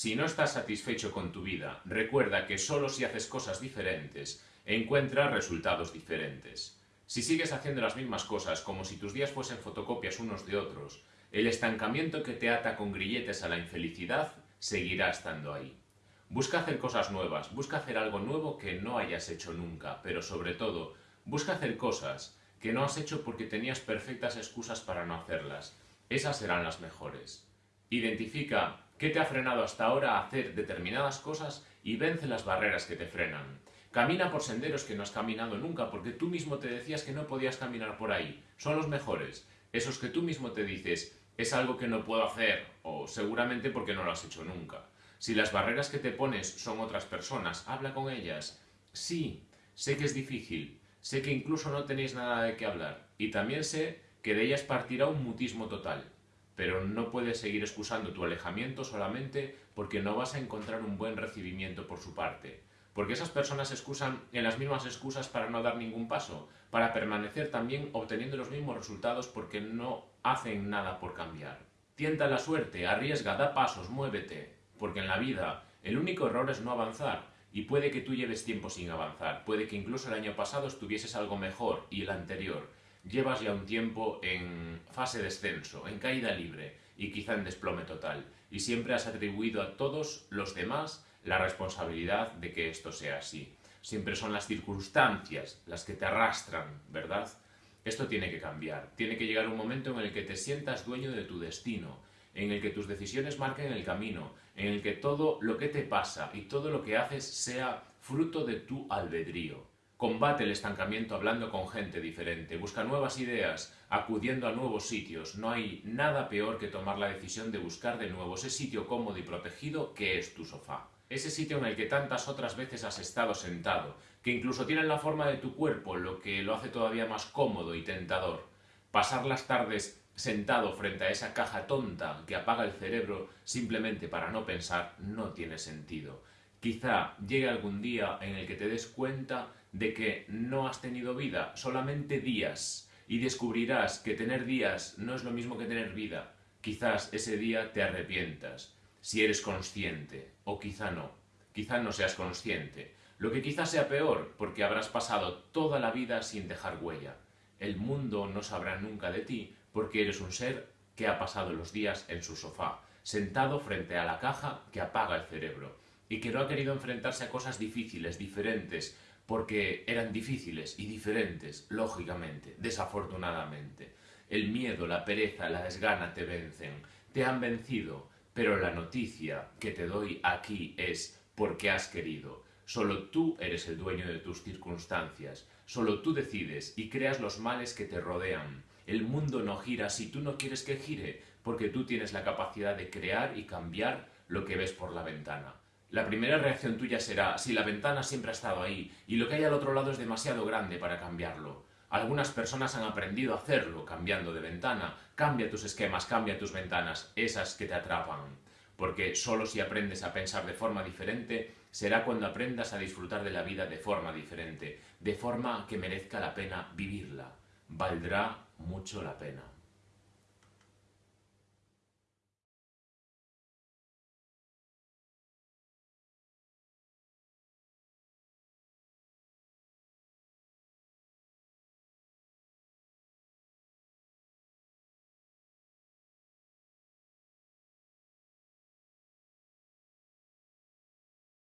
Si no estás satisfecho con tu vida, recuerda que solo si haces cosas diferentes, encuentras resultados diferentes. Si sigues haciendo las mismas cosas como si tus días fuesen fotocopias unos de otros, el estancamiento que te ata con grilletes a la infelicidad seguirá estando ahí. Busca hacer cosas nuevas, busca hacer algo nuevo que no hayas hecho nunca, pero sobre todo, busca hacer cosas que no has hecho porque tenías perfectas excusas para no hacerlas. Esas serán las mejores. Identifica qué te ha frenado hasta ahora a hacer determinadas cosas y vence las barreras que te frenan. Camina por senderos que no has caminado nunca porque tú mismo te decías que no podías caminar por ahí. Son los mejores. Esos que tú mismo te dices, es algo que no puedo hacer o seguramente porque no lo has hecho nunca. Si las barreras que te pones son otras personas, habla con ellas. Sí, sé que es difícil, sé que incluso no tenéis nada de qué hablar y también sé que de ellas partirá un mutismo total pero no puedes seguir excusando tu alejamiento solamente porque no vas a encontrar un buen recibimiento por su parte. Porque esas personas excusan en las mismas excusas para no dar ningún paso, para permanecer también obteniendo los mismos resultados porque no hacen nada por cambiar. Tienta la suerte, arriesga, da pasos, muévete, porque en la vida el único error es no avanzar, y puede que tú lleves tiempo sin avanzar, puede que incluso el año pasado estuvieses algo mejor y el anterior, llevas ya un tiempo en fase descenso, en caída libre y quizá en desplome total, y siempre has atribuido a todos los demás la responsabilidad de que esto sea así. Siempre son las circunstancias las que te arrastran, ¿verdad? Esto tiene que cambiar. Tiene que llegar un momento en el que te sientas dueño de tu destino, en el que tus decisiones marquen el camino, en el que todo lo que te pasa y todo lo que haces sea fruto de tu albedrío. Combate el estancamiento hablando con gente diferente, busca nuevas ideas, acudiendo a nuevos sitios. No hay nada peor que tomar la decisión de buscar de nuevo ese sitio cómodo y protegido que es tu sofá. Ese sitio en el que tantas otras veces has estado sentado, que incluso tiene la forma de tu cuerpo, lo que lo hace todavía más cómodo y tentador. Pasar las tardes sentado frente a esa caja tonta que apaga el cerebro simplemente para no pensar no tiene sentido. Quizá llegue algún día en el que te des cuenta de que no has tenido vida, solamente días, y descubrirás que tener días no es lo mismo que tener vida. Quizás ese día te arrepientas, si eres consciente, o quizá no. Quizá no seas consciente, lo que quizás sea peor, porque habrás pasado toda la vida sin dejar huella. El mundo no sabrá nunca de ti, porque eres un ser que ha pasado los días en su sofá, sentado frente a la caja que apaga el cerebro, y que no ha querido enfrentarse a cosas difíciles, diferentes, porque eran difíciles y diferentes, lógicamente, desafortunadamente. El miedo, la pereza, la desgana te vencen, te han vencido, pero la noticia que te doy aquí es porque has querido. Solo tú eres el dueño de tus circunstancias, solo tú decides y creas los males que te rodean. El mundo no gira si tú no quieres que gire, porque tú tienes la capacidad de crear y cambiar lo que ves por la ventana. La primera reacción tuya será si la ventana siempre ha estado ahí y lo que hay al otro lado es demasiado grande para cambiarlo. Algunas personas han aprendido a hacerlo cambiando de ventana. Cambia tus esquemas, cambia tus ventanas, esas que te atrapan. Porque solo si aprendes a pensar de forma diferente será cuando aprendas a disfrutar de la vida de forma diferente, de forma que merezca la pena vivirla. Valdrá mucho la pena.